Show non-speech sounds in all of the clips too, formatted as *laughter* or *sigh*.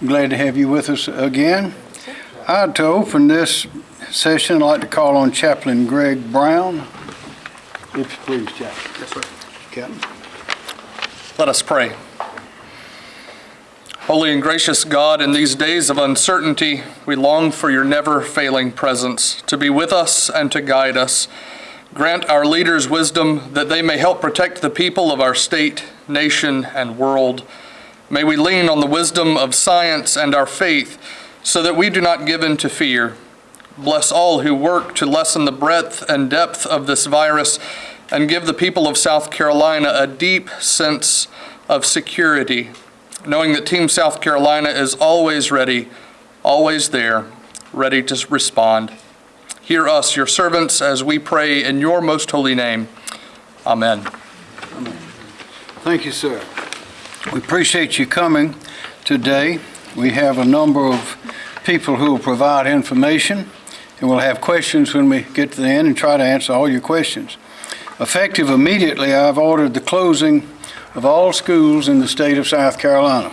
Glad to have you with us again. I'd to open this session, I'd like to call on Chaplain Greg Brown. If you please, Chaplain. Yes, sir. Captain. Let us pray. Holy and gracious God, in these days of uncertainty, we long for your never failing presence to be with us and to guide us. Grant our leaders wisdom that they may help protect the people of our state, nation, and world. May we lean on the wisdom of science and our faith so that we do not give in to fear. Bless all who work to lessen the breadth and depth of this virus and give the people of South Carolina a deep sense of security, knowing that Team South Carolina is always ready, always there, ready to respond. Hear us, your servants, as we pray in your most holy name. Amen. Amen. Thank you, sir. We appreciate you coming today. We have a number of people who will provide information, and we'll have questions when we get to the end and try to answer all your questions. Effective immediately, I've ordered the closing of all schools in the state of South Carolina,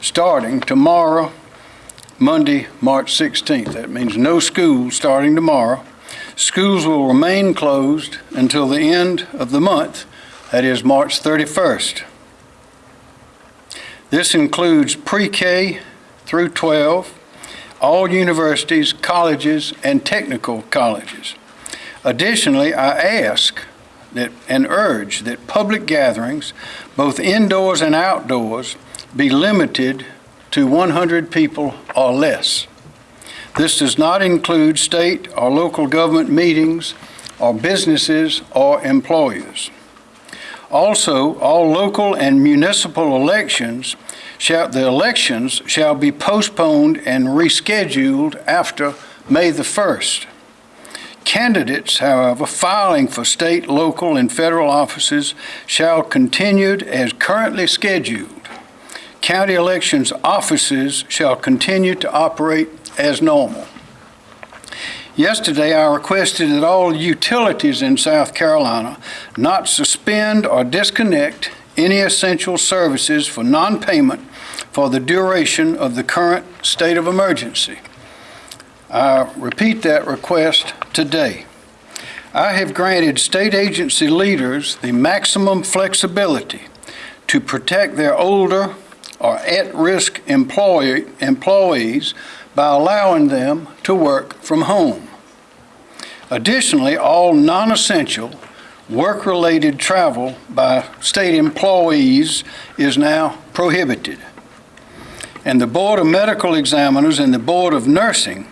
starting tomorrow, Monday, March 16th. That means no school starting tomorrow. Schools will remain closed until the end of the month, that is March 31st. This includes pre-K through 12, all universities, colleges, and technical colleges. Additionally, I ask that and urge that public gatherings, both indoors and outdoors, be limited to 100 people or less. This does not include state or local government meetings or businesses or employers. Also, all local and municipal elections shall, the elections shall be postponed and rescheduled after May the 1st. Candidates, however, filing for state, local, and federal offices shall continue as currently scheduled. County elections offices shall continue to operate as normal. Yesterday, I requested that all utilities in South Carolina not suspend or disconnect any essential services for non-payment for the duration of the current state of emergency. I repeat that request today. I have granted state agency leaders the maximum flexibility to protect their older or at-risk employee, employees by allowing them to work from home. Additionally, all non-essential work-related travel by state employees is now prohibited. And the Board of Medical Examiners and the Board of Nursing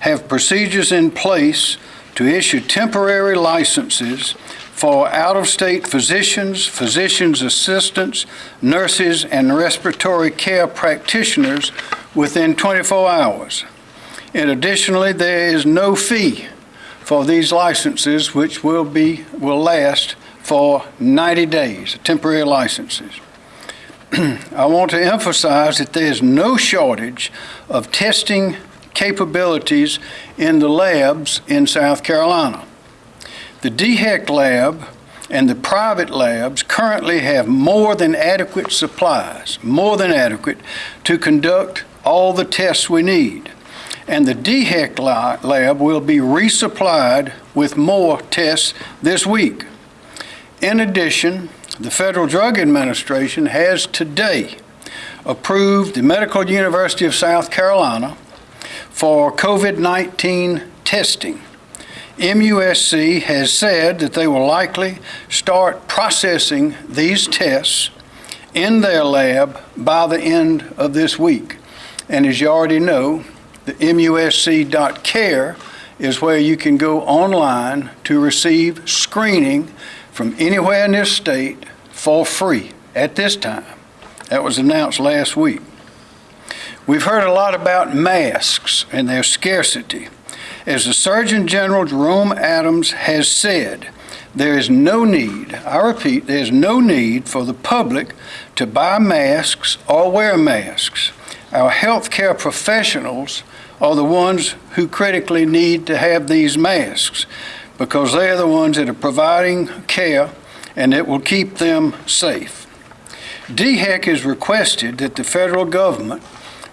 have procedures in place to issue temporary licenses for out-of-state physicians, physicians' assistants, nurses, and respiratory care practitioners within 24 hours. And additionally, there is no fee for these licenses, which will be, will last for 90 days, temporary licenses. *clears throat* I want to emphasize that there is no shortage of testing capabilities in the labs in South Carolina. The DHEC lab and the private labs currently have more than adequate supplies, more than adequate, to conduct all the tests we need. And the DHEC lab will be resupplied with more tests this week. In addition, the Federal Drug Administration has today approved the Medical University of South Carolina for COVID-19 testing. MUSC has said that they will likely start processing these tests in their lab by the end of this week. And as you already know, the musc.care is where you can go online to receive screening from anywhere in this state for free at this time. That was announced last week. We've heard a lot about masks and their scarcity. As the Surgeon General Jerome Adams has said, there is no need, I repeat, there's no need for the public to buy masks or wear masks. Our healthcare professionals are the ones who critically need to have these masks because they're the ones that are providing care and it will keep them safe. DHEC has requested that the federal government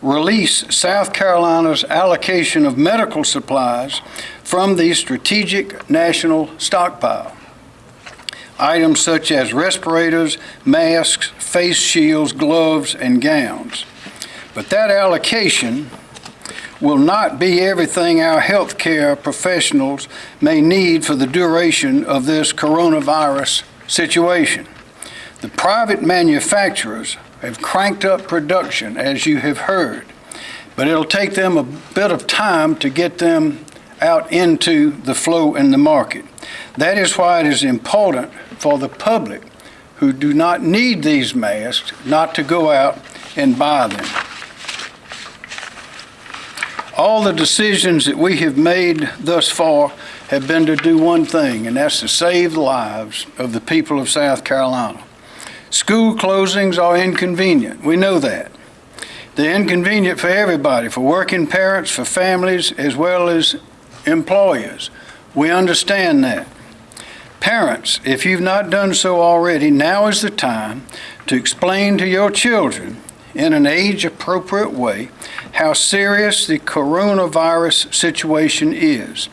release South Carolina's allocation of medical supplies from the Strategic National Stockpile. Items such as respirators, masks, face shields, gloves, and gowns. But that allocation will not be everything our healthcare professionals may need for the duration of this coronavirus situation. The private manufacturers have cranked up production, as you have heard, but it'll take them a bit of time to get them out into the flow in the market. That is why it is important for the public who do not need these masks not to go out and buy them. All the decisions that we have made thus far have been to do one thing, and that's to save the lives of the people of South Carolina. School closings are inconvenient. We know that. They're inconvenient for everybody, for working parents, for families, as well as employers. We understand that. Parents, if you've not done so already, now is the time to explain to your children in an age-appropriate way how serious the coronavirus situation is.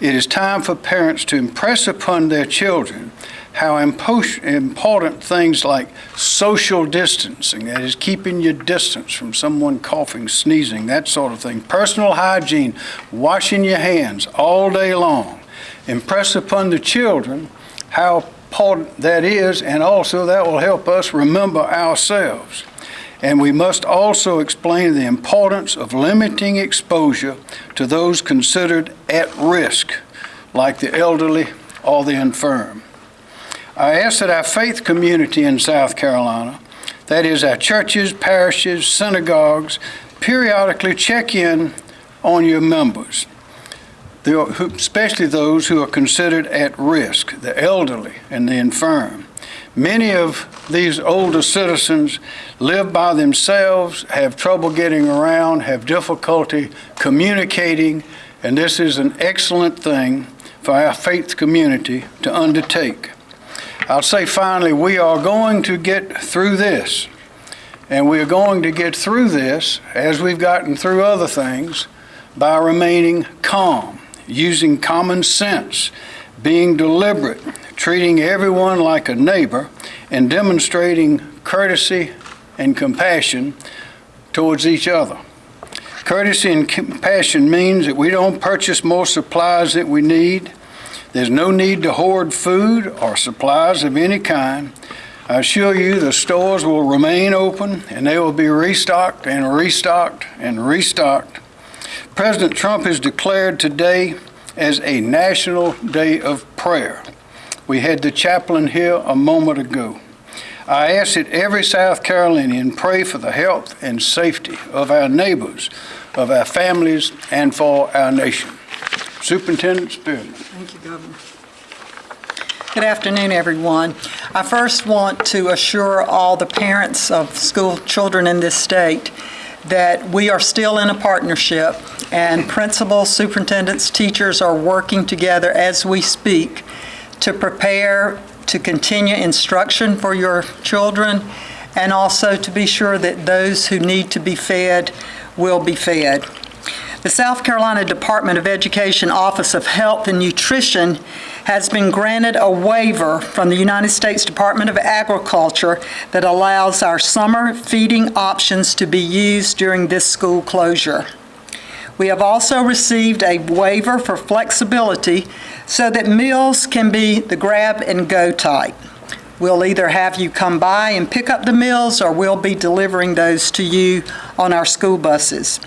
It is time for parents to impress upon their children how important things like social distancing, that is keeping your distance from someone coughing, sneezing, that sort of thing, personal hygiene, washing your hands all day long, impress upon the children how important that is, and also that will help us remember ourselves. And we must also explain the importance of limiting exposure to those considered at risk, like the elderly or the infirm. I ask that our faith community in South Carolina, that is, our churches, parishes, synagogues, periodically check in on your members, especially those who are considered at risk, the elderly and the infirm. Many of these older citizens live by themselves, have trouble getting around, have difficulty communicating, and this is an excellent thing for our faith community to undertake. I'll say finally, we are going to get through this. And we are going to get through this, as we've gotten through other things, by remaining calm, using common sense, being deliberate, treating everyone like a neighbor, and demonstrating courtesy and compassion towards each other. Courtesy and compassion means that we don't purchase more supplies that we need. There's no need to hoard food or supplies of any kind. I assure you the stores will remain open and they will be restocked and restocked and restocked. President Trump has declared today as a national day of prayer. We had the chaplain here a moment ago. I ask that every South Carolinian pray for the health and safety of our neighbors, of our families, and for our nation. Superintendent Spearman. Thank you, Governor. Good afternoon, everyone. I first want to assure all the parents of school children in this state that we are still in a partnership, and principals, superintendents, teachers are working together as we speak to prepare to continue instruction for your children, and also to be sure that those who need to be fed will be fed. The South Carolina Department of Education Office of Health and Nutrition has been granted a waiver from the United States Department of Agriculture that allows our summer feeding options to be used during this school closure. We have also received a waiver for flexibility so that meals can be the grab-and-go type. We'll either have you come by and pick up the meals, or we'll be delivering those to you on our school buses.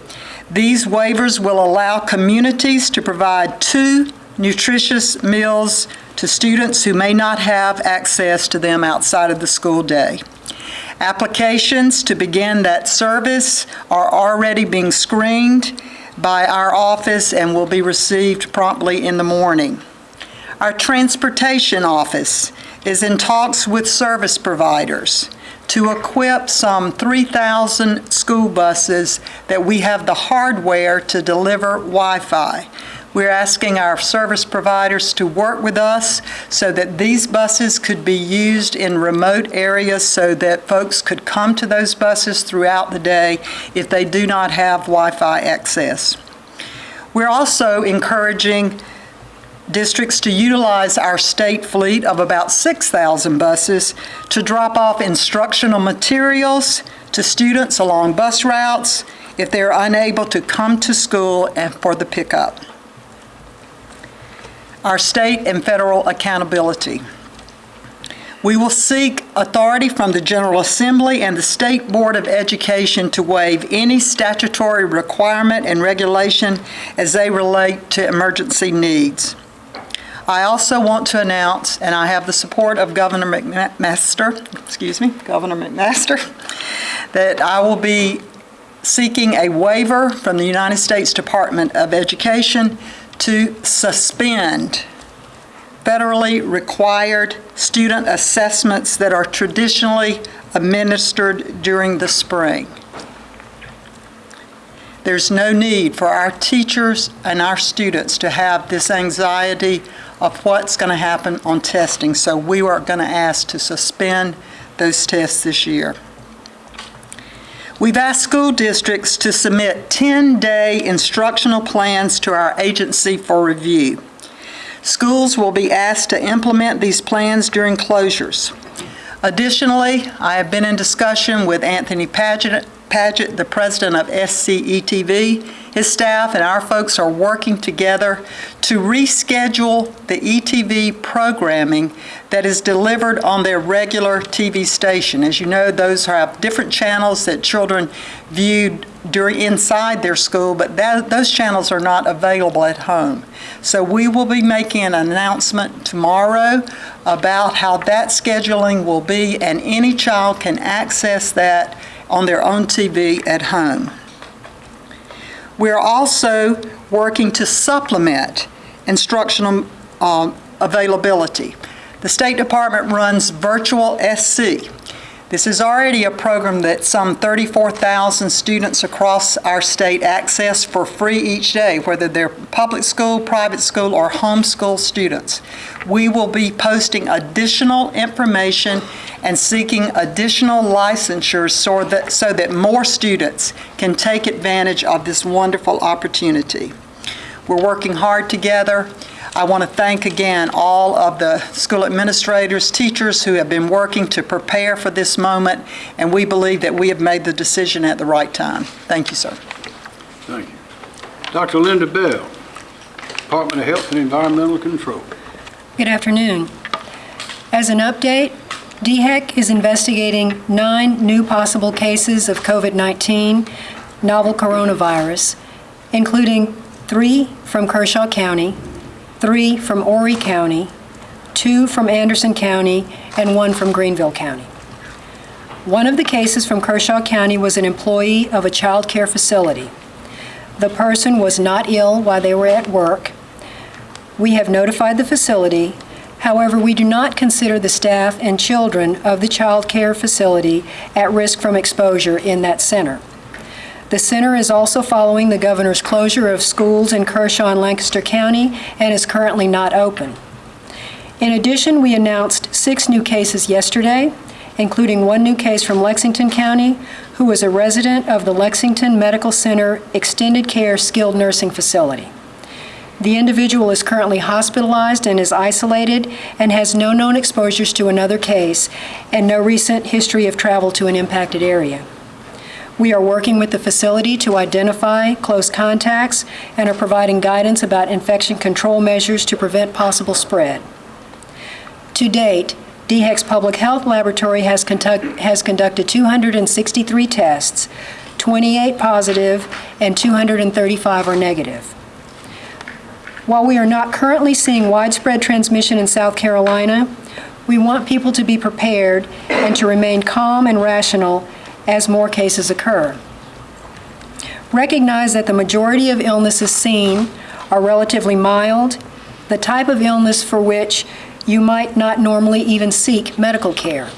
These waivers will allow communities to provide two nutritious meals to students who may not have access to them outside of the school day. Applications to begin that service are already being screened by our office and will be received promptly in the morning. Our transportation office is in talks with service providers to equip some 3,000 school buses that we have the hardware to deliver Wi-Fi. We're asking our service providers to work with us so that these buses could be used in remote areas so that folks could come to those buses throughout the day if they do not have Wi-Fi access. We're also encouraging districts to utilize our state fleet of about 6,000 buses to drop off instructional materials to students along bus routes if they're unable to come to school and for the pickup. Our state and federal accountability. We will seek authority from the General Assembly and the State Board of Education to waive any statutory requirement and regulation as they relate to emergency needs. I also want to announce, and I have the support of Governor McMaster, excuse me, Governor McMaster, *laughs* that I will be seeking a waiver from the United States Department of Education to suspend federally required student assessments that are traditionally administered during the spring. There's no need for our teachers and our students to have this anxiety of what's going to happen on testing, so we are going to ask to suspend those tests this year. We've asked school districts to submit 10-day instructional plans to our agency for review. Schools will be asked to implement these plans during closures. Additionally, I have been in discussion with Anthony Padgett, Padgett, the president of SCETV. His staff and our folks are working together to reschedule the ETV programming that is delivered on their regular TV station. As you know, those have different channels that children viewed during inside their school, but that, those channels are not available at home. So we will be making an announcement tomorrow about how that scheduling will be, and any child can access that on their own TV at home. We're also working to supplement instructional um, availability. The State Department runs Virtual SC. This is already a program that some 34,000 students across our state access for free each day, whether they're public school, private school, or homeschool students. We will be posting additional information and seeking additional licensures so that, so that more students can take advantage of this wonderful opportunity. We're working hard together. I want to thank again all of the school administrators, teachers who have been working to prepare for this moment, and we believe that we have made the decision at the right time. Thank you, sir. Thank you. Dr. Linda Bell, Department of Health and Environmental Control. Good afternoon. As an update, DHEC is investigating nine new possible cases of COVID-19 novel coronavirus, including three from Kershaw County, three from Horry County, two from Anderson County, and one from Greenville County. One of the cases from Kershaw County was an employee of a child care facility. The person was not ill while they were at work. We have notified the facility. However, we do not consider the staff and children of the child care facility at risk from exposure in that center. The center is also following the governor's closure of schools in Kershaw and Lancaster County and is currently not open. In addition, we announced six new cases yesterday, including one new case from Lexington County, who was a resident of the Lexington Medical Center Extended Care Skilled Nursing Facility. The individual is currently hospitalized and is isolated and has no known exposures to another case and no recent history of travel to an impacted area. We are working with the facility to identify close contacts and are providing guidance about infection control measures to prevent possible spread. To date, DHEC's Public Health Laboratory has, conduct, has conducted 263 tests, 28 positive and 235 are negative. While we are not currently seeing widespread transmission in South Carolina, we want people to be prepared and to remain calm and rational as more cases occur. Recognize that the majority of illnesses seen are relatively mild, the type of illness for which you might not normally even seek medical care.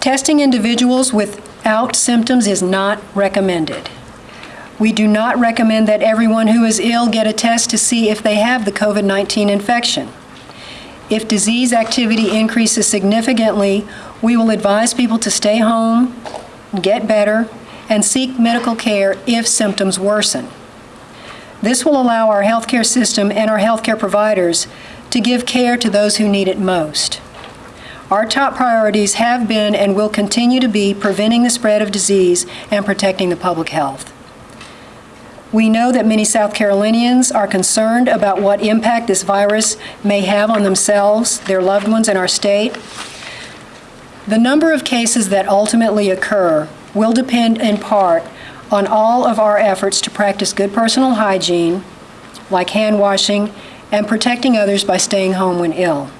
Testing individuals without symptoms is not recommended. We do not recommend that everyone who is ill get a test to see if they have the COVID-19 infection. If disease activity increases significantly, we will advise people to stay home, get better, and seek medical care if symptoms worsen. This will allow our healthcare system and our healthcare providers to give care to those who need it most. Our top priorities have been and will continue to be preventing the spread of disease and protecting the public health. We know that many South Carolinians are concerned about what impact this virus may have on themselves, their loved ones, and our state. The number of cases that ultimately occur will depend in part on all of our efforts to practice good personal hygiene, like hand washing, and protecting others by staying home when ill.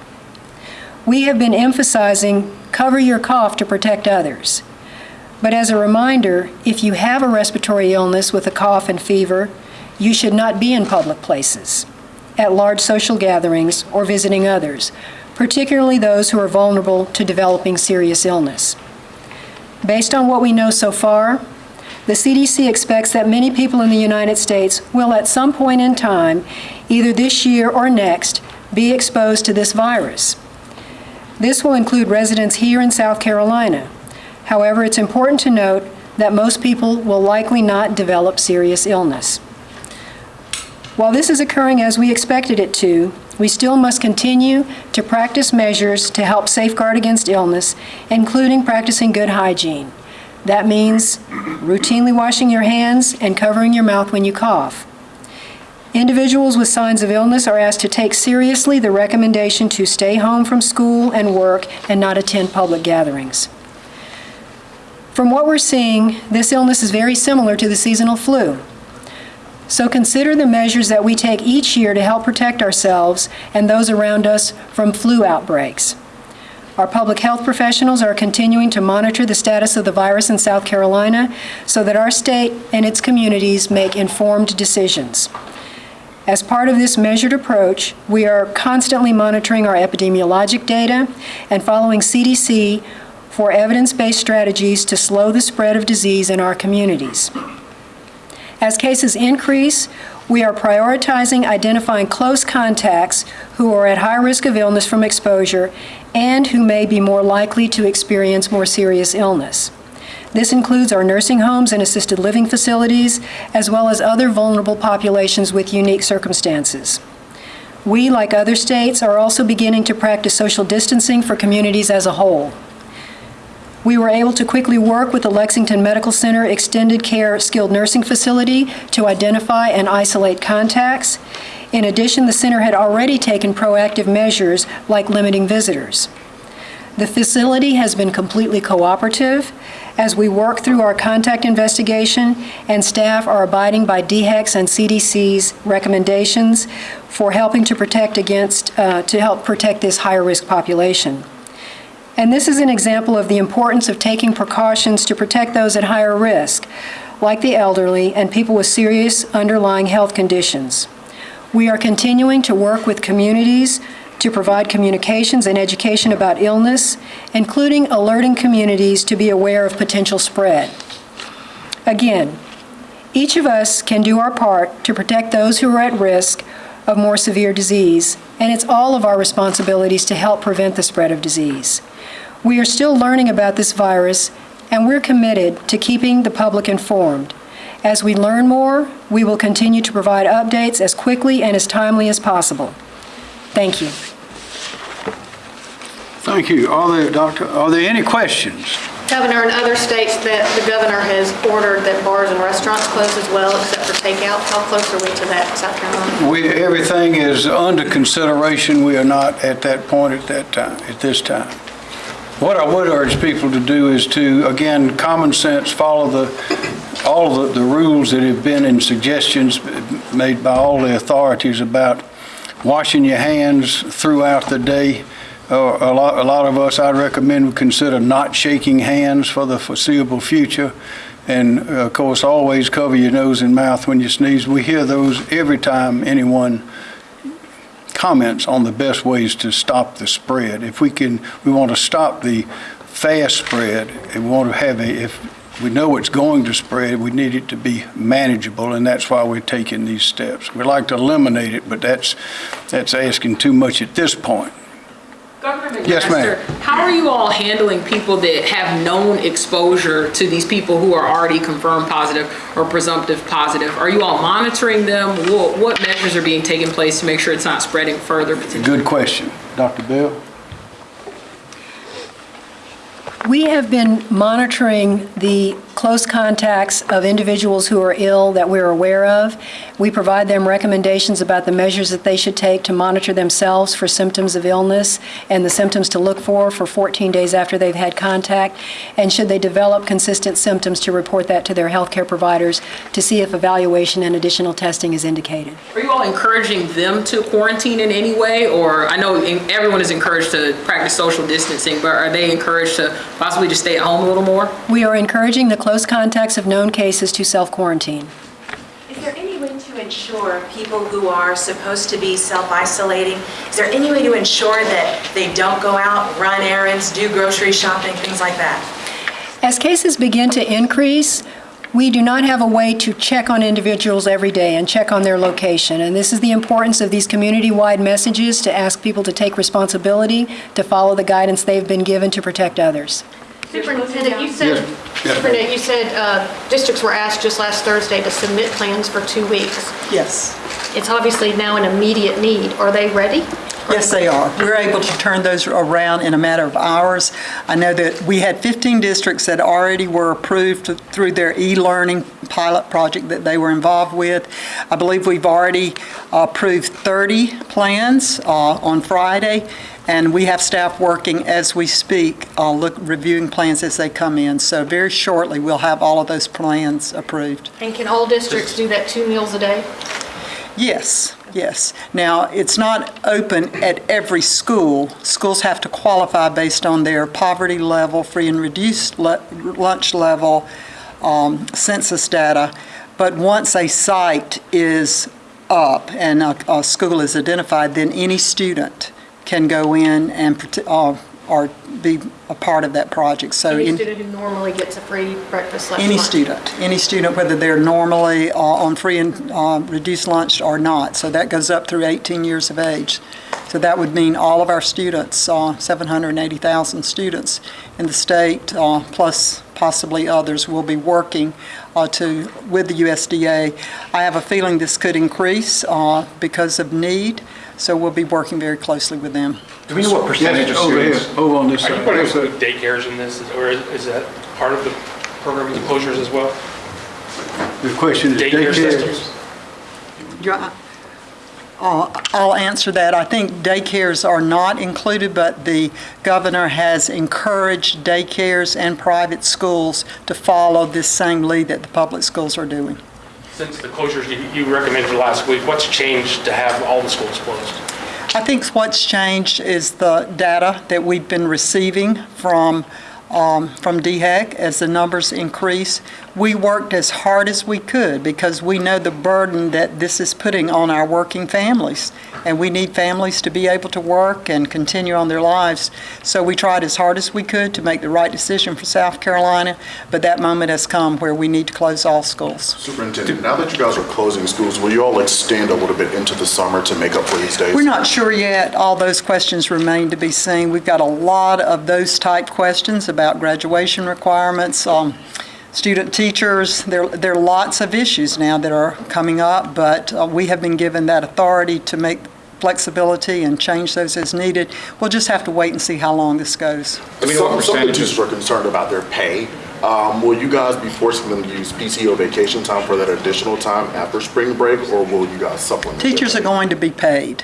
We have been emphasizing cover your cough to protect others. But as a reminder, if you have a respiratory illness with a cough and fever, you should not be in public places, at large social gatherings, or visiting others, particularly those who are vulnerable to developing serious illness. Based on what we know so far, the CDC expects that many people in the United States will at some point in time, either this year or next, be exposed to this virus. This will include residents here in South Carolina. However, it's important to note that most people will likely not develop serious illness. While this is occurring as we expected it to, we still must continue to practice measures to help safeguard against illness, including practicing good hygiene. That means routinely washing your hands and covering your mouth when you cough. Individuals with signs of illness are asked to take seriously the recommendation to stay home from school and work and not attend public gatherings. From what we're seeing, this illness is very similar to the seasonal flu. So consider the measures that we take each year to help protect ourselves and those around us from flu outbreaks. Our public health professionals are continuing to monitor the status of the virus in South Carolina so that our state and its communities make informed decisions. As part of this measured approach, we are constantly monitoring our epidemiologic data and following CDC for evidence-based strategies to slow the spread of disease in our communities. As cases increase, we are prioritizing identifying close contacts who are at high risk of illness from exposure and who may be more likely to experience more serious illness. This includes our nursing homes and assisted living facilities, as well as other vulnerable populations with unique circumstances. We, like other states, are also beginning to practice social distancing for communities as a whole. We were able to quickly work with the Lexington Medical Center Extended Care Skilled Nursing Facility to identify and isolate contacts. In addition, the center had already taken proactive measures like limiting visitors. The facility has been completely cooperative as we work through our contact investigation, and staff are abiding by DHEC's and CDC's recommendations for helping to protect against, uh, to help protect this higher risk population. And this is an example of the importance of taking precautions to protect those at higher risk, like the elderly and people with serious underlying health conditions. We are continuing to work with communities to provide communications and education about illness, including alerting communities to be aware of potential spread. Again, each of us can do our part to protect those who are at risk of more severe disease, and it's all of our responsibilities to help prevent the spread of disease. We are still learning about this virus, and we're committed to keeping the public informed. As we learn more, we will continue to provide updates as quickly and as timely as possible. Thank you. Thank you. Are there, Doctor, are there any questions? Governor, in other states, that the governor has ordered that bars and restaurants close as well, except for takeout. How close are we to that South Carolina? We, everything is under consideration. We are not at that point at that time, at this time. What I would urge people to do is to, again, common sense, follow the, all the, the rules that have been in suggestions made by all the authorities about washing your hands throughout the day. Uh, A lot, a lot of us, I'd recommend we consider not shaking hands for the foreseeable future. And of course, always cover your nose and mouth when you sneeze. We hear those every time anyone comments on the best ways to stop the spread. If we can, we want to stop the fast spread, and we want to have a, if we know it's going to spread, we need it to be manageable, and that's why we're taking these steps. We'd like to eliminate it, but that's, that's asking too much at this point. Governor Yes, ma'am. How are you all handling people that have known exposure to these people who are already confirmed positive or presumptive positive? Are you all monitoring them? What, what measures are being taken place to make sure it's not spreading further potentially? Good question. Dr. Bell? We have been monitoring the close contacts of individuals who are ill that we're aware of. We provide them recommendations about the measures that they should take to monitor themselves for symptoms of illness and the symptoms to look for for 14 days after they've had contact. And should they develop consistent symptoms, to report that to their healthcare providers to see if evaluation and additional testing is indicated. Are you all encouraging them to quarantine in any way? Or I know everyone is encouraged to practice social distancing, but are they encouraged to possibly just stay at home a little more? We are encouraging the close contacts of known cases to self-quarantine. Is there any way to ensure people who are supposed to be self-isolating, is there any way to ensure that they don't go out, run errands, do grocery shopping, things like that? As cases begin to increase, we do not have a way to check on individuals every day and check on their location. And this is the importance of these community-wide messages to ask people to take responsibility, to follow the guidance they've been given to protect others. Superintendent, you said, Superintendent, you said uh, districts were asked just last Thursday to submit plans for two weeks. Yes. It's obviously now an immediate need. Are they ready? Yes, they are. We're able to turn those around in a matter of hours. I know that we had 15 districts that already were approved through their e-learning pilot project that they were involved with. I believe we've already approved 30 plans uh, on Friday, and we have staff working as we speak, uh, look, reviewing plans as they come in. So very shortly, we'll have all of those plans approved. And can all districts do that two meals a day? Yes, yes. Now, it's not open at every school. Schools have to qualify based on their poverty level, free and reduced le- lunch level, um, census data. But once a site is up and a, a school is identified, then any student can go in and, uh, or be a part of that project. So Any in- student who normally gets a free breakfast lunch? any student, any student, whether they're normally uh, on free and uh, reduced lunch or not. So that goes up through 18 years of age. So that would mean all of our students, uh, 780,000 students in the state, uh, plus possibly others, will be working uh, to, with the USDA. I have a feeling this could increase uh, because of need, so we'll be working very closely with them. Do we know what percentage of Yes, over here, students? over on this Are side. you going to include daycares in this, or is is that part of the program with the closures as well? The question is Daycare daycare. systems? Yeah, uh, I'll answer that. I think daycares are not included, but the governor has encouraged daycares and private schools to follow this same lead that the public schools are doing. Since the closures you- you recommended last week, what's changed to have all the schools closed? I think what's changed is the data that we've been receiving from, um, from DHEC as the numbers increase. We worked as hard as we could because we know the burden that this is putting on our working families. And we need families to be able to work and continue on their lives. So we tried as hard as we could to make the right decision for South Carolina, but that moment has come where we need to close all schools. Superintendent, now that you guys are closing schools, will you all extend a little bit into the summer to make up for these days? We're not sure yet. All those questions remain to be seen. We've got a lot of those type questions about graduation requirements, um, student teachers. There, there are lots of issues now that are coming up, but uh, we have been given that authority to make flexibility and change those as needed. We'll just have to wait and see how long this goes. Do we know what Some, some of the teachers are concerned about their pay. Um, will you guys be forcing them to use PTO vacation time for that additional time after spring break, or will you guys supplement? Teachers are going to be paid.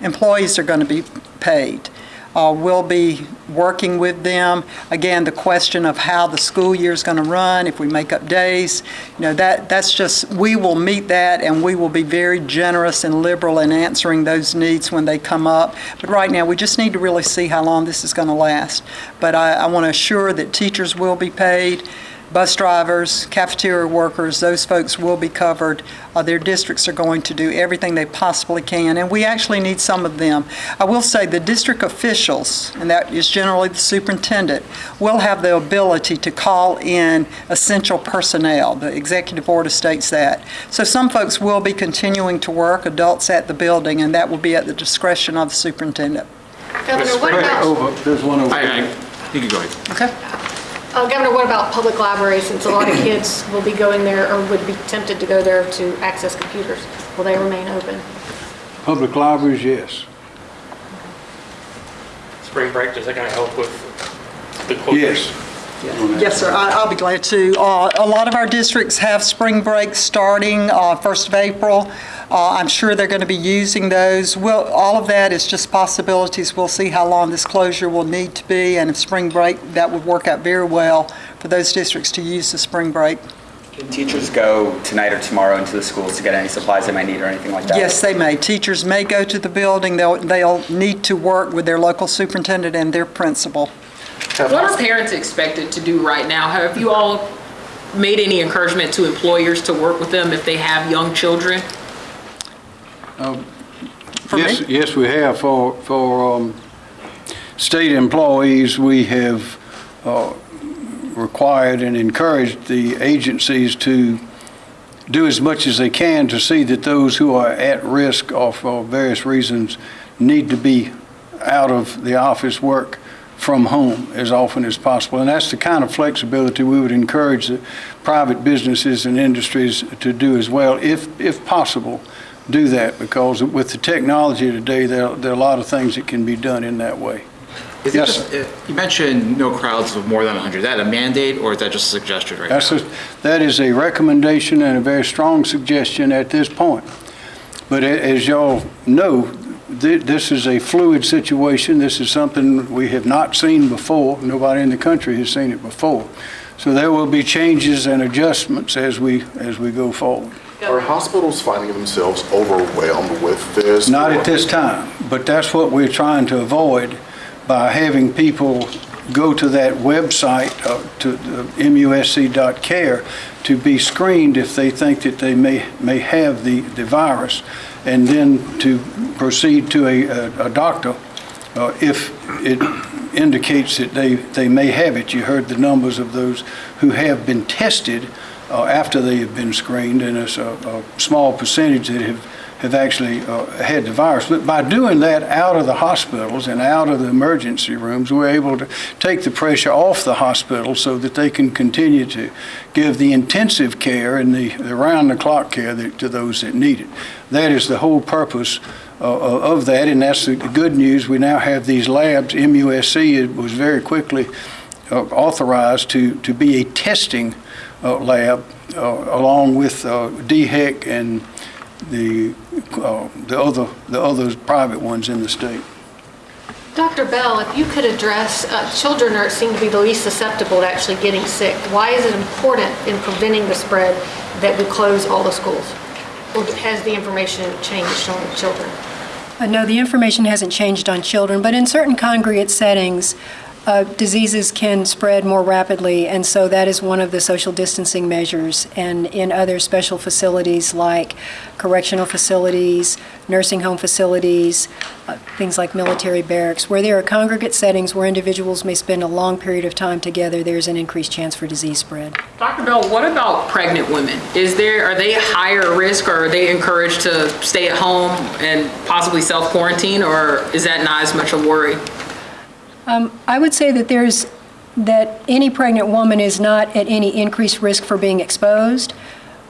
Employees are going to be paid. Uh, We'll be working with them. Again, the question of how the school year is going to run, if we make up days, you know, that, that's just, we will meet that, and we will be very generous and liberal in answering those needs when they come up. But right now, we just need to really see how long this is going to last. But I, I want to assure that teachers will be paid, bus drivers, cafeteria workers, those folks will be covered. Uh, Their districts are going to do everything they possibly can, and we actually need some of them. I will say the district officials, and that is generally the superintendent, will have the ability to call in essential personnel. The executive order states that. So some folks will be continuing to work, adults at the building, and that will be at the discretion of the superintendent. Governor, what about, over, there's one over I. I, you can go ahead. Okay? Uh, Governor, what about public libraries, since a lot of kids will be going there or would be tempted to go there to access computers? Will they remain open? Public libraries, yes. Spring break, does that kind of help with the closure? Yes. Yes, sir, I- I'll be glad to. Uh, A lot of our districts have spring breaks starting uh, 1st of April. Uh, I'm sure they're going to be using those. Well, all of that is just possibilities. We'll see how long this closure will need to be, and if spring break, that would work out very well for those districts to use the spring break. Can teachers go tonight or tomorrow into the schools to get any supplies they might need or anything like that? Yes, they may. Teachers may go to the building. They'll They'll need to work with their local superintendent and their principal. What are parents expected to do right now? Have you all made any encouragement to employers to work with them if they have young children? For Yes, me? yes, we have. For, for um, state employees, we have uh, required and encouraged the agencies to do as much as they can to see that those who are at risk or for various reasons need to be out of the office work from home as often as possible. And that's the kind of flexibility we would encourage the private businesses and industries to do as well, if, if possible, do that, because with the technology today, there, there are a lot of things that can be done in that way. Is Yes. just, uh, you mentioned no crowds of more than 100. Is that a mandate or is that just a suggestion right now? That's a, that is a recommendation and a very strong suggestion at this point. But as y'all know, thi- this is a fluid situation. This is something we have not seen before. Nobody in the country has seen it before. So there will be changes and adjustments as we, as we go forward. Are hospitals finding themselves overwhelmed with this? Not at this time, but that's what we're trying to avoid by having people go to that website, uh, to the musc.care, to be screened if they think that they may, may have the, the virus, and then to proceed to a, a- a doctor uh, if it indicates that they, they may have it. You heard the numbers of those who have been tested uh, after they have been screened, and it's a, a small percentage that have, have actually uh, had the virus. But by doing that out of the hospitals and out of the emergency rooms, we're able to take the pressure off the hospital so that they can continue to give the intensive care and the, the round-the-clock care that, to those that need it. That is the whole purpose uh, of that, and that's the good news. We now have these labs. MUSC was very quickly uh, authorized to, to be a testing uh, lab uh, along with uh, DHEC and the, uh, the other, the other private ones in the state. Dr. Bell, if you could address, uh, children are, seem to be the least susceptible to actually getting sick. Why is it important in preventing the spread that we close all the schools? Or has the information changed on children? Uh, No, the information hasn't changed on children, but in certain congregate settings, uh, diseases can spread more rapidly, and so that is one of the social distancing measures. And in other special facilities like correctional facilities, nursing home facilities, uh, things like military barracks, where there are congregate settings where individuals may spend a long period of time together, there's an increased chance for disease spread. Dr. Bell, what about pregnant women? Is there, are they higher risk or are they encouraged to stay at home and possibly self-quarantine or is that not as much a worry? I would say that there's, that any pregnant woman is not at any increased risk for being exposed,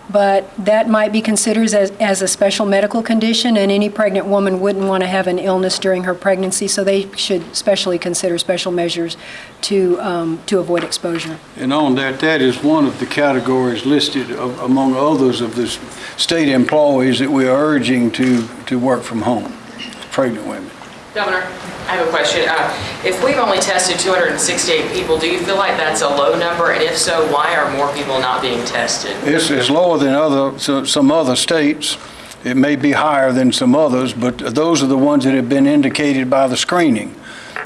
but that might be considered as, as a special medical condition, and any pregnant woman wouldn't want to have an illness during her pregnancy, so they should especially consider special measures to, um, to avoid exposure. And on that, that is one of the categories listed of- among others of the state employees that we are urging to, to work from home, pregnant women. Governor, I have a question. Uh, If we've only tested 268 people, do you feel like that's a low number? And if so, why are more people not being tested? It's, it's lower than other, so- some other states. It may be higher than some others, but those are the ones that have been indicated by the screening.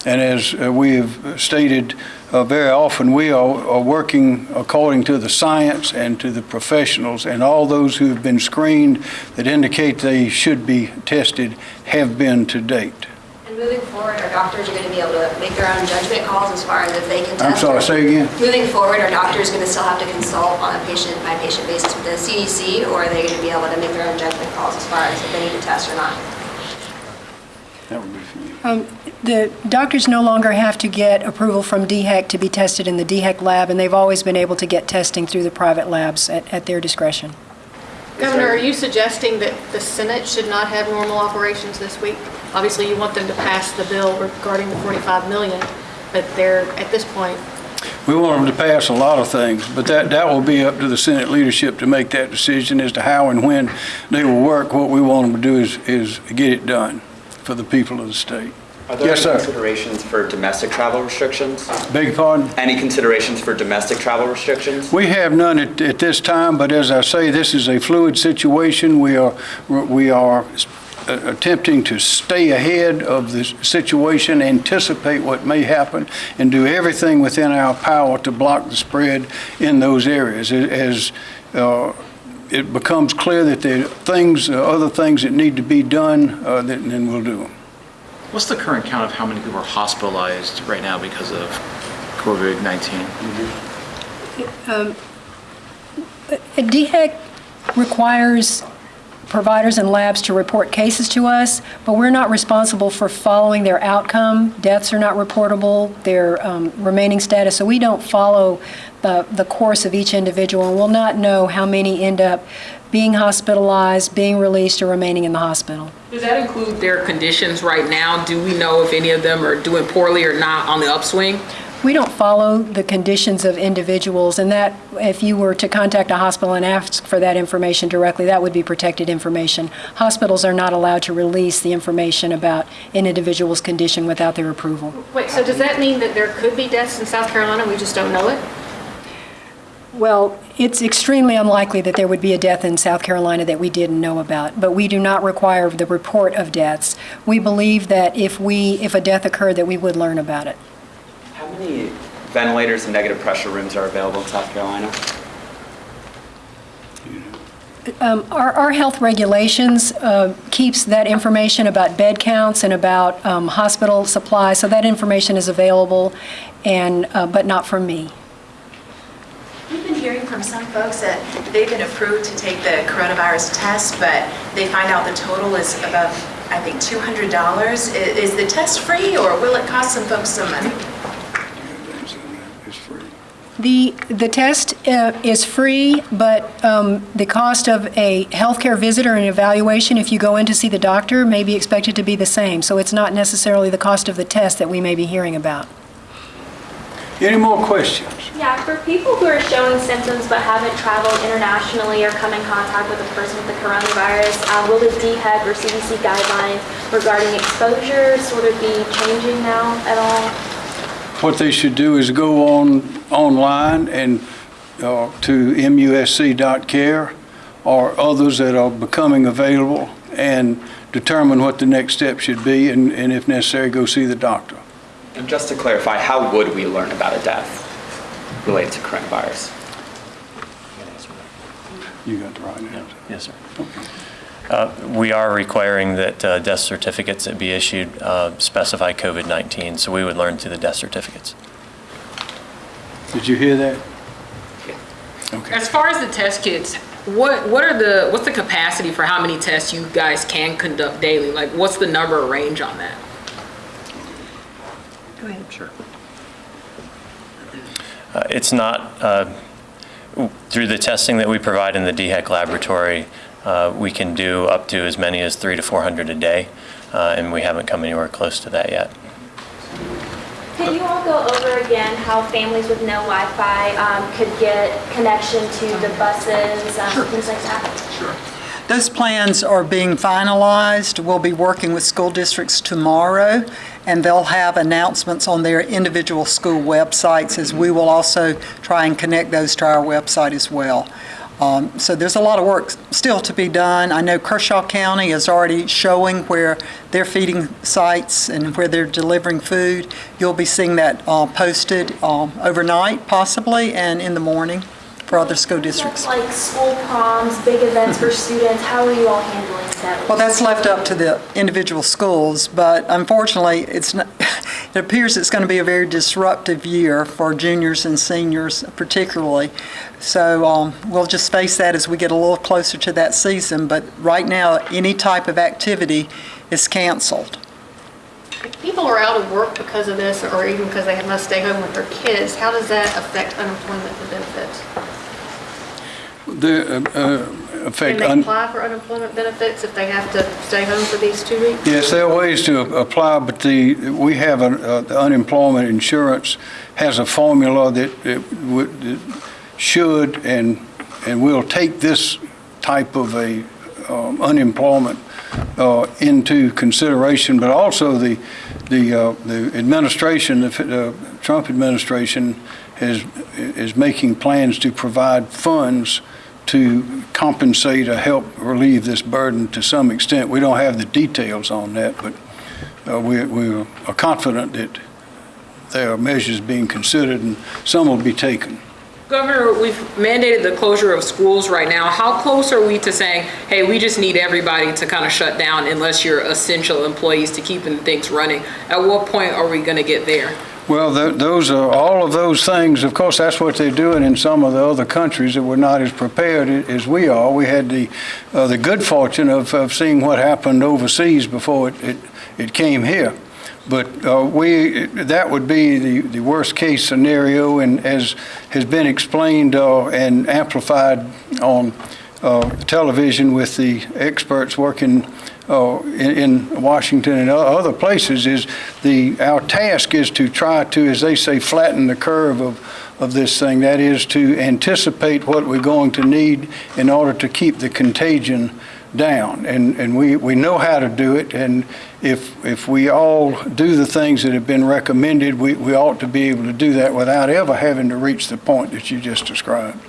And as uh, we have stated uh, very often, we are are working according to the science and to the professionals, and all those who have been screened that indicate they should be tested have been to date. And moving forward, our doctors are going to be able to make their own judgment calls as far as if they can test. I'm sorry, or- say again? Moving forward, our doctors are going to still have to consult on a patient-by-patient basis with the CDC, or are they going to be able to make their own judgment calls as far as if they need to test or not? That would be for you. Um, The doctors no longer have to get approval from DHEC to be tested in the DHEC lab, and they've always been able to get testing through the private labs at at their discretion. Governor, are you suggesting that the Senate should not have normal operations this week? Obviously, you want them to pass the bill regarding the 45 million, but they're, at this point, We want them to pass a lot of things, but that, that will be up to the Senate leadership to make that decision as to how and when they will work. What we want them to do is, is get it done for the people of the state. Are there Yes, any sir. considerations for domestic travel restrictions? Beg your pardon? Any considerations for domestic travel restrictions? We have none at, at this time, but as I say, this is a fluid situation. We are, we are attempting to stay ahead of the situation, anticipate what may happen, and do everything within our power to block the spread in those areas. As uh, it becomes clear that there are things, uh, other things that need to be done, uh, then then we'll do them. What's the current count of how many people are hospitalized right now because of COVID-19? Um, DHEC requires providers and labs to report cases to us, but we're not responsible for following their outcome. Deaths are not reportable, their um, remaining status, so we don't follow the, the course of each individual, and we'll not know how many end up being hospitalized, being released, or remaining in the hospital. Does that include their conditions right now? Do we know if any of them are doing poorly or not on the upswing? We don't follow the conditions of individuals, and that, if you were to contact a hospital and ask for that information directly, that would be protected information. Hospitals are not allowed to release the information about an individual's condition without their approval. wait, so does that mean that there could be deaths in South Carolina, we just don't know it? Well, it's extremely unlikely that there would be a death in South Carolina that we didn't know about, but we do not require the report of deaths. We believe that if we, if a death occurred, that we would learn about it. How many ventilators and negative pressure rooms are available in South Carolina? Um, Our, our health regulations uh, keeps that information about bed counts and about um, hospital supplies, so that information is available, and, uh, but not from me. We've been hearing from some folks that they've been approved to take the coronavirus test, but they find out the total is above, I think, $200. I- Is the test free, or will it cost some folks some money? It's free. The, the test uh, is free, but um, the cost of a healthcare visit or an evaluation, if you go in to see the doctor, may be expected to be the same. So it's not necessarily the cost of the test that we may be hearing about. Any more questions? Yeah, for people who are showing symptoms but haven't traveled internationally or come in contact with a person with the coronavirus, uh, will the DHEC or CDC guidelines regarding exposure sort of be changing now at all? What they should do is go on, online and, uh, to musc.care or others that are becoming available and determine what the next step should be and, and if necessary, go see the doctor. And just to clarify, how would we learn about a death related to coronavirus? You got the right answer. Yes, sir. Uh, We are requiring that uh, death certificates that be issued uh, specify COVID-19, so we would learn through the death certificates. Did you hear that? Okay. As far as the test kits, what, what are the, what's the capacity for how many tests you guys can conduct daily? Like, what's the number or range on that? Go ahead. Sure. Uh, It's not, uh, through the testing that we provide in the DHEC laboratory, uh, we can do up to as many as three to 400 a day, uh, and we haven't come anywhere close to that yet. Could you all go over again how families with no Wi-Fi um, could get connection to the buses, um, things like that? Sure. Those plans are being finalized. We'll be working with school districts tomorrow, and they'll have announcements on their individual school websites, as we will also try and connect those to our website as well. Um, So there's a lot of work still to be done. I know Kershaw County is already showing where they're feeding sites and where they're delivering food. You'll be seeing that uh, posted um, overnight possibly and in the morning for other school districts. Like school proms, big events for students, how are you all handling that? Well, that's left up to the individual schools, but unfortunately, it's not, *laughs* it appears it's going to be a very disruptive year for juniors and seniors particularly. So um, we'll just face that as we get a little closer to that season, but right now, any type of activity is canceled. If people are out of work because of this, or even because they must stay home with their kids, how does that affect unemployment benefits? The uh, uh, Can they apply for unemployment benefits if they have to stay home for these two weeks? yes, there are ways to apply, but the, we have, a- uh, the unemployment insurance has a formula that that should and, and will take this type of a um, unemployment uh, into consideration, but also the, the, uh, the administration, the uh, Trump administration is, is making plans to provide funds to compensate or help relieve this burden to some extent. We don't have the details on that, but uh, we, we are confident that there are measures being considered and some will be taken. Governor, we've mandated the closure of schools right now. How close are we to saying, hey, we just need everybody to kind of shut down unless you're essential employees to keeping things running? At what point are we going to get there? Well, tho- those are, all of those things, of course, that's what they're doing in some of the other countries that were not as prepared as we are. We had the, uh, the good fortune of, of seeing what happened overseas before it, it, it came here. But uh, we, that would be the, the worst-case scenario, and as has been explained uh, and amplified on uh, television with the experts working uh, in, in Washington and other places, is the, our task is to try to, as they say, flatten the curve of, of this thing. That is to anticipate what we're going to need in order to keep the contagion down. And, and we, we know how to do it, and if, if we all do the things that have been recommended, we, we ought to be able to do that without ever having to reach the point that you just described.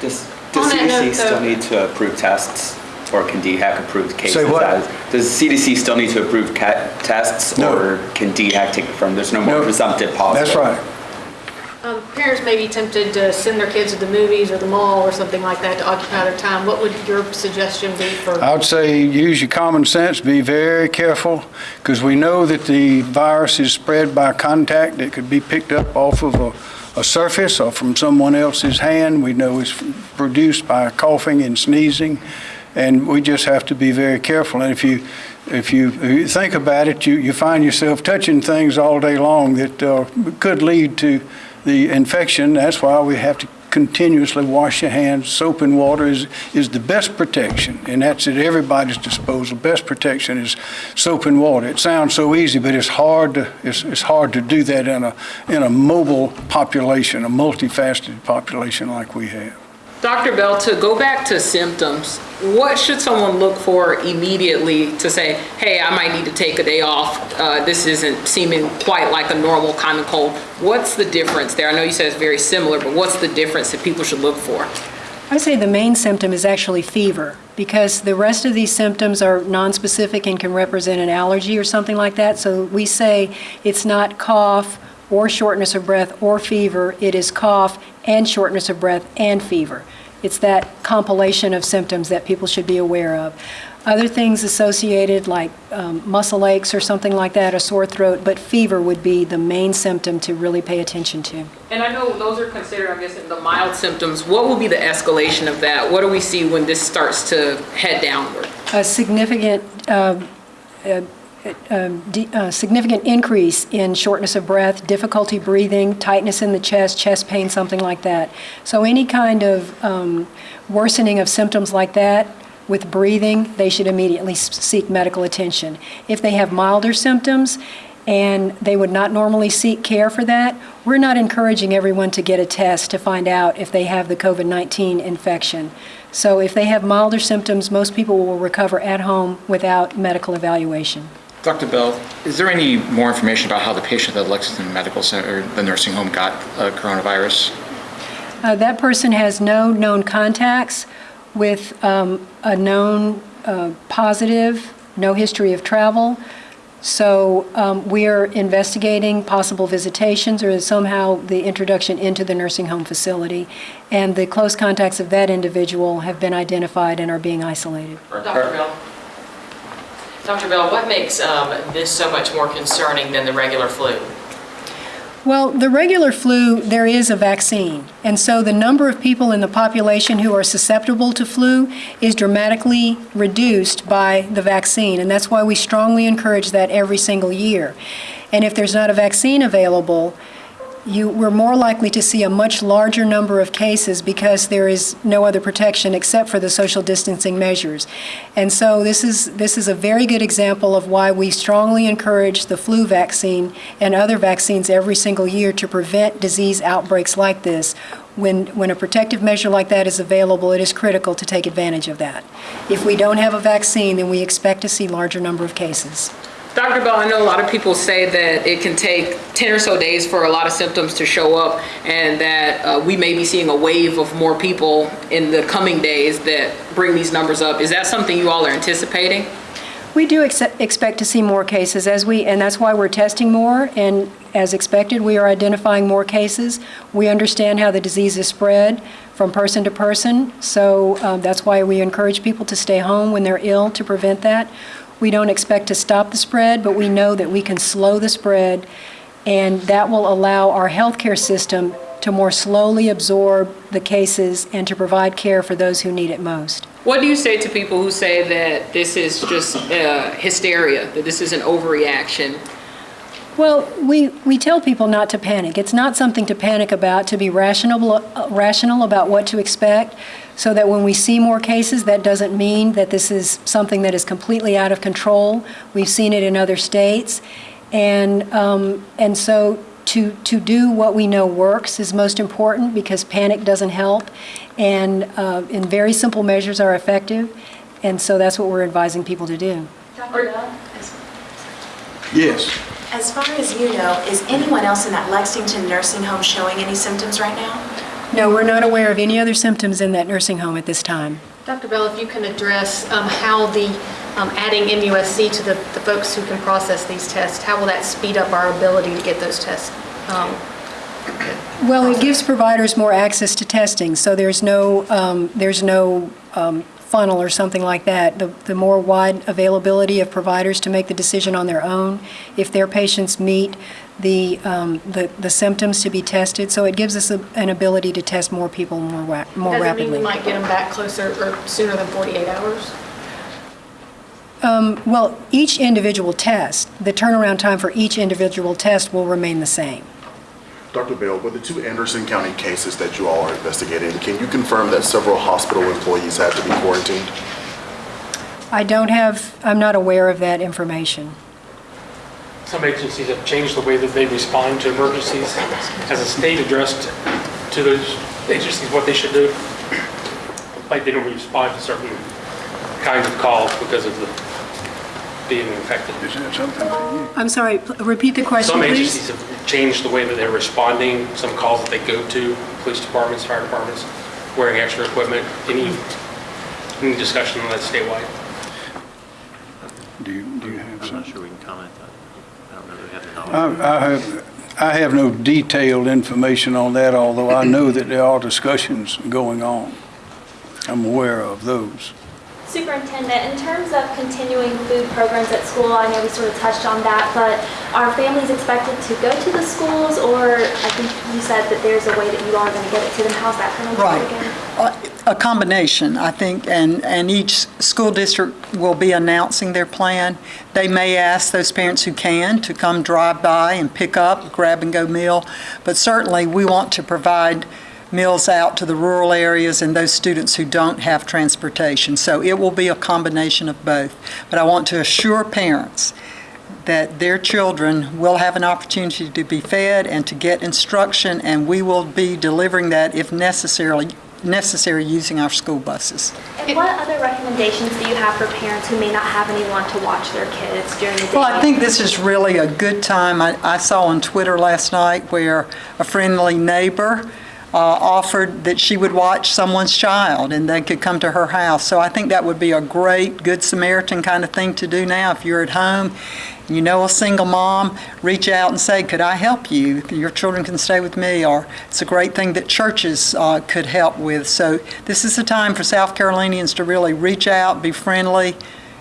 Does, does On that note, CDC still need to approve tests? Or can DHEC approve cases? Say what? as- Does CDC still need to approve ca- tests? No. Or can DHEC take it from, there's no more No. presumptive positive? That's right. Um, Parents may be tempted to send their kids to the movies or the mall or something like that to occupy their time. What would your suggestion be for? I would say use your common sense, be very careful, because we know that the virus is spread by contact. It could be picked up off of a, a surface or from someone else's hand. We know it's produced by coughing and sneezing, and we just have to be very careful. And if you, if you, if you think about it, you, you find yourself touching things all day long that uh, could lead to the infection. That's why we have to continuously wash your hands. Soap and water is, is the best protection, and that's at everybody's disposal. Best protection is soap and water. It sounds so easy, but it's hard to, it's, it's hard to do that in a, in a mobile population, a multifaceted population like we have. Dr. Bell, to go back to symptoms, what should someone look for immediately to say, hey, I might need to take a day off? Uh, this isn't seeming quite like a normal common cold. What's the difference there? I know you said it's very similar, but what's the difference that people should look for? I would say the main symptom is actually fever, because the rest of these symptoms are nonspecific and can represent an allergy or something like that. So we say it's not cough or shortness of breath or fever, it is cough and shortness of breath and fever. It's that compilation of symptoms that people should be aware of. Other things associated like um, muscle aches or something like that, a sore throat, but fever would be the main symptom to really pay attention to. And I know those are considered, I'm guessing, the mild symptoms. What will be the escalation of that? What do we see when this starts to head downward? a significant, um, uh, um, uh, significant increase in shortness of breath, difficulty breathing, tightness in the chest, chest pain, something like that. So any kind of um, worsening of symptoms like that with breathing, they should immediately seek medical attention. If they have milder symptoms and they would not normally seek care for that, we're not encouraging everyone to get a test to find out if they have the COVID-19 infection. So if they have milder symptoms, most people will recover at home without medical evaluation. Dr. Bell, is there any more information about how the patient at Lexington Medical Center, the nursing home, got uh, coronavirus? Uh, That person has no known contacts with um, a known uh, positive, no history of travel. So um, we are investigating possible visitations or somehow the introduction into the nursing home facility. And the close contacts of that individual have been identified and are being isolated. Dr. Bell? Dr. Bell, what makes um, this so much more concerning than the regular flu? Well, the regular flu, there is a vaccine. And so the number of people in the population who are susceptible to flu is dramatically reduced by the vaccine. And that's why we strongly encourage that every single year. And if there's not a vaccine available, you, we're more likely to see a much larger number of cases because there is no other protection except for the social distancing measures. And so this is, this is a very good example of why we strongly encourage the flu vaccine and other vaccines every single year to prevent disease outbreaks like this. When, when a protective measure like that is available, it is critical to take advantage of that. If we don't have a vaccine, then we expect to see larger number of cases. Dr. Bell, I know a lot of people say that it can take 10 or so days for a lot of symptoms to show up and that uh, we may be seeing a wave of more people in the coming days that bring these numbers up. Is that something you all are anticipating? We do ex- expect to see more cases as we, and that's why we're testing more. And as expected, we are identifying more cases. We understand how the disease is spread from person to person. So um, that's why we encourage people to stay home when they're ill to prevent that. We don't expect to stop the spread, but we know that we can slow the spread, and that will allow our healthcare system to more slowly absorb the cases and to provide care for those who need it most. What do you say to people who say that this is just uh, hysteria, that this is an overreaction? Well, we, we tell people not to panic. It's not something to panic about, to be rational, uh, rational about what to expect, so that when we see more cases, that doesn't mean that this is something that is completely out of control. We've seen it in other states. And, um, and so to, to do what we know works is most important because panic doesn't help. And, uh, and very simple measures are effective. And so that's what we're advising people to do. Dr. Bell? Yes. As far as you know, is anyone else in that Lexington nursing home showing any symptoms right now? No, we're not aware of any other symptoms in that nursing home at this time. Dr. Bell, if you can address um, how the, um, adding MUSC to the the folks who can process these tests, how will that speed up our ability to get those tests? um, Well, it gives providers more access to testing, so there's no, um, there's no um, funnel or something like that. The the more wide availability of providers to make the decision on their own, if their patients meet the um, the the symptoms to be tested, so it gives us a- an ability to test more people more wa- more Does it mean rapidly. we might get them back closer or sooner than 48 hours? Um, Well, each individual test, the turnaround time for each individual test will remain the same. Dr. Bell, with the two Anderson County cases that you all are investigating, can you confirm that several hospital employees had to be quarantined? I don't have, I'm not aware of that information. Some agencies have changed the way that they respond to emergencies. Has the state addressed to those agencies what they should do? Like they don't respond to certain kinds of calls because of the being infected. Is that something? I'm sorry, repeat the question, Some please. agencies have changed the way that they're responding, some calls that they go to, police departments, fire departments, wearing extra equipment. Any, any discussion on that statewide? Do you, do you have I'm some? not sure we can comment on, I don't know that we have the knowledge. I, I have, I have no detailed information on that, although I know that there are discussions going on. I'm aware of those. Superintendent, in terms of continuing food programs at school, I know we sort of touched on that, but are families expected to go to the schools, or I think you said that there's a way that you are going to get it to them. How's that going to work Right. again? Uh, A combination, I think, and, and each school district will be announcing their plan. They may ask those parents who can to come drive by and pick up, grab-and-go meal, but certainly we want to provide meals out to the rural areas and those students who don't have transportation. So it will be a combination of both. But I want to assure parents that their children will have an opportunity to be fed and to get instruction, and we will be delivering that if necessarily, necessary using our school buses. And what other recommendations do you have for parents who may not have anyone to watch their kids during the day? Well, I think this is really a good time. I, I saw on Twitter last night where a friendly neighbor uh, offered that she would watch someone's child and they could come to her house. So I think that would be a great Good Samaritan kind of thing to do now. If you're at home, you know a single mom, reach out and say, could I help you? Your children can stay with me. Or it's a great thing that churches uh, could help with. So this is a time for South Carolinians to really reach out, be friendly,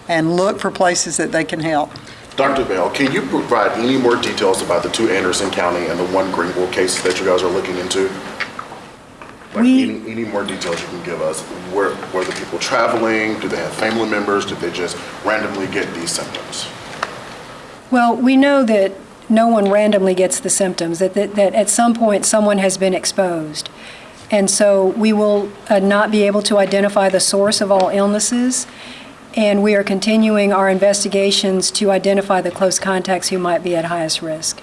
and look for places that they can help. Dr. Bell, can you provide any more details about the two Anderson County and the one Greenville cases that you guys are looking into? Like We- any, any more details you can give us? Were, were the people traveling? Do they have family members? Did they just randomly get these symptoms? Well, we know that no one randomly gets the symptoms, that, that, that at some point someone has been exposed. And so we will uh, not be able to identify the source of all illnesses, and we are continuing our investigations to identify the close contacts who might be at highest risk.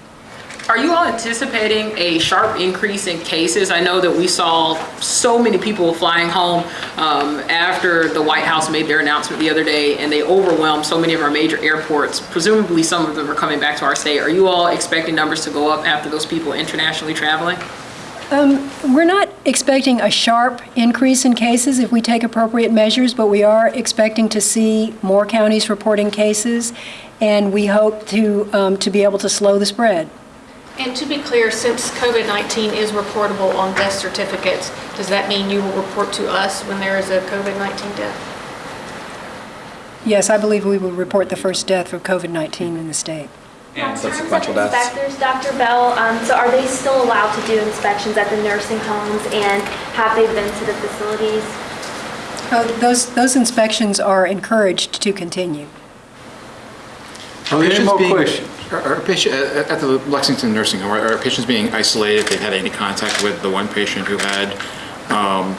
Are you all anticipating a sharp increase in cases? I know that we saw so many people flying home um, after the White House made their announcement the other day, and they overwhelmed so many of our major airports. Presumably, some of them are coming back to our state. Are you all expecting numbers to go up after those people internationally traveling? Um, We're not expecting a sharp increase in cases if we take appropriate measures, but we are expecting to see more counties reporting cases, and we hope to, um, to be able to slow the spread. And to be clear, since COVID-19 is reportable on death certificates, does that mean you will report to us when there is a COVID-19 death? Yes, I believe we will report the first death of COVID-19 in the state. And In terms of subsequential deaths? Inspectors, Dr. Bell, um, so are they still allowed to do inspections at the nursing homes and have they been to the facilities? Uh, Those, those inspections are encouraged to continue. Are Any patients more being- questions? Are are patient, at at the Lexington Nursing Home, are are patients being isolated? If they've had any contact with the one patient who had, um,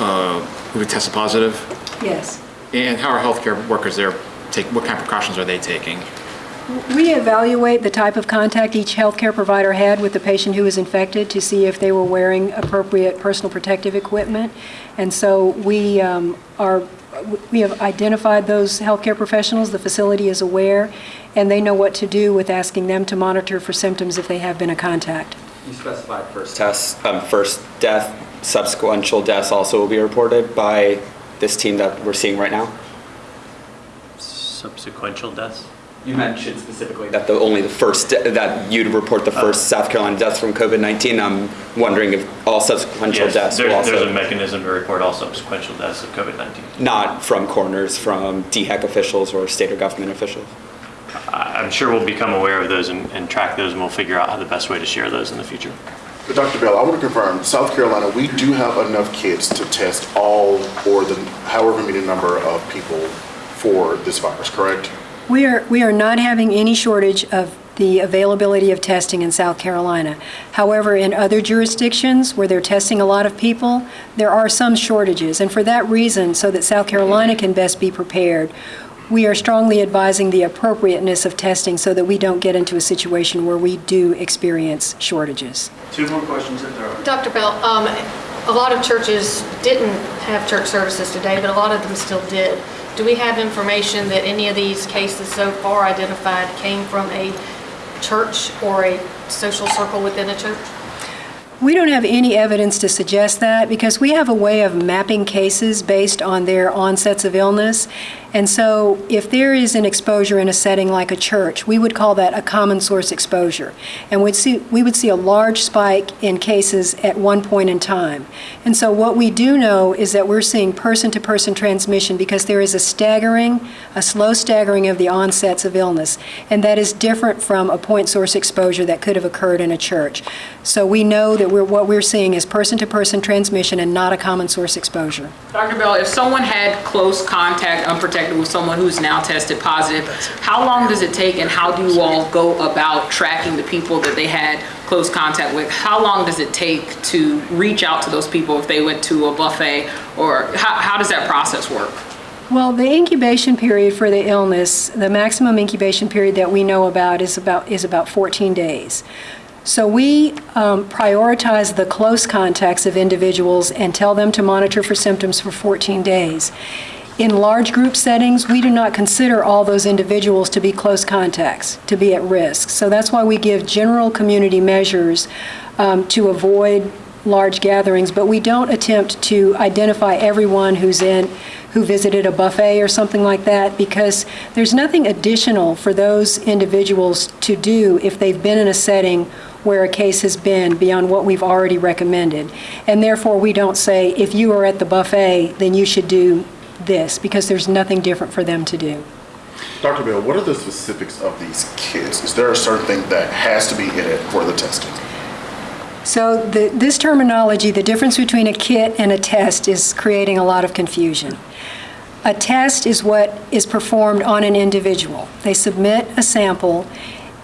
uh, who tested positive? Yes. And how are healthcare workers there take, what kind of precautions are they taking? We evaluate the type of contact each healthcare provider had with the patient who was infected to see if they were wearing appropriate personal protective equipment. And so we um, are, we have identified those healthcare professionals, the facility is aware, and they know what to do with asking them to monitor for symptoms if they have been a contact. You specified first test, um, first death, subsequential deaths also will be reported by this team that we're seeing right now? Subsequential deaths? You mentioned specifically that the, only the first, that you'd report the first South Carolina deaths from COVID-19. I'm wondering if all subsequential Yes, deaths will there- There's a mechanism to report all subsequential deaths of COVID-19. not from coroners, from DHEC officials or state or government officials? I- I'm sure we'll become aware of those and and track those, and we'll figure out how the best way to share those in the future. But Dr. Bell, I want to confirm, South Carolina, we do have enough kids to test all or the however many number of people for this virus, correct? We are, we are not having any shortage of the availability of testing in South Carolina. However, in other jurisdictions where they're testing a lot of people, there are some shortages. And for that reason, so that South Carolina can best be prepared, we are strongly advising the appropriateness of testing so that we don't get into a situation where we do experience shortages. Two more questions if there are. Dr. Bell, um, a lot of churches didn't have church services today, but a lot of them still did. Do we have information that any of these cases so far identified came from a church or a social circle within a church? We don't have any evidence to suggest that because we have a way of mapping cases based on their onsets of illness. And so if there is an exposure in a setting like a church, we would call that a common source exposure. And we'd see, we would see a large spike in cases at one point in time. And so what we do know is that we're seeing person-to-person transmission because there is a staggering, a slow staggering of the onsets of illness. And that is different from a point source exposure that could have occurred in a church. So we know that we're, what we're seeing is person-to-person transmission and not a common source exposure. Dr. Bell, if someone had close contact, unprotected with someone who's now tested positive, how long does it take and how do you all go about tracking the people that they had close contact with? How long does it take to reach out to those people if they went to a buffet? Or how, how does that process work? Well, the incubation period for the illness, the maximum incubation period that we know about is about, is about 14 days. So we um, prioritize the close contacts of individuals and tell them to monitor for symptoms for 14 days. In large group settings, we do not consider all those individuals to be close contacts, to be at risk. So that's why we give general community measures um, to avoid large gatherings, but we don't attempt to identify everyone who's in, who visited a buffet or something like that, because there's nothing additional for those individuals to do if they've been in a setting where a case has been beyond what we've already recommended. And therefore, we don't say, if you are at the buffet, then you should do this, because there's nothing different for them to do. Dr. Bell, what are the specifics of these kits? Is there a certain thing that has to be in it for the testing? So the, this terminology, the difference between a kit and a test is creating a lot of confusion. A test is what is performed on an individual. They submit a sample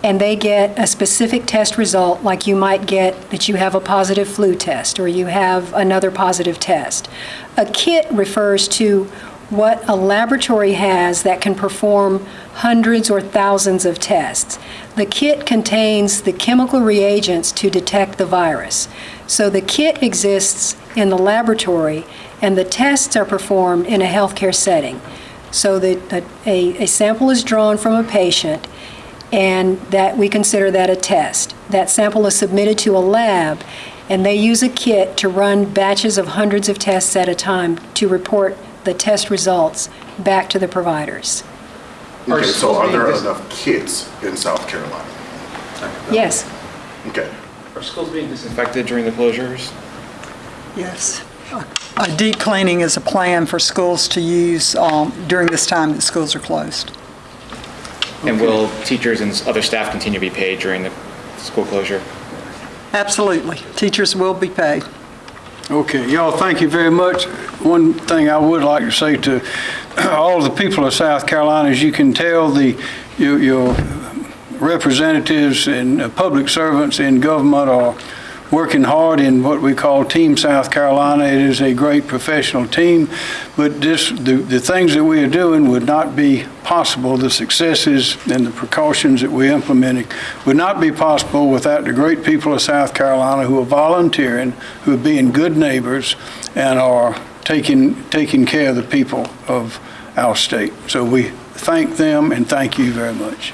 and they get a specific test result like you might get that you have a positive flu test or you have another positive test. A kit refers to what a laboratory has that can perform hundreds or thousands of tests. The kit contains the chemical reagents to detect the virus. So the kit exists in the laboratory and the tests are performed in a healthcare setting. So that a, a, sample is drawn from a patient and that we consider that a test. That sample is submitted to a lab and they use a kit to run batches of hundreds of tests at a time to report the test results back to the providers. Are Okay, so schools are being there dis- enough kits in South Carolina? Yes. Okay. Are schools being disinfected during the closures? Yes. A deep cleaning is a plan for schools to use um, during this time that schools are closed. And will teachers and other staff continue to be paid during the school closure? Absolutely. Teachers will be paid. Okay, y'all, thank you very much. One thing I would like to say to *clears throat* all the people of South Carolina, as you can tell, the, your, your representatives and uh, public servants in government are working hard in what we call Team South Carolina. It is a great professional team, but this, the, the things that we are doing would not be possible. The successes and the precautions that we're implementing would not be possible without the great people of South Carolina who are volunteering, who are being good neighbors, and are taking, taking care of the people of our state. So we thank them and thank you very much.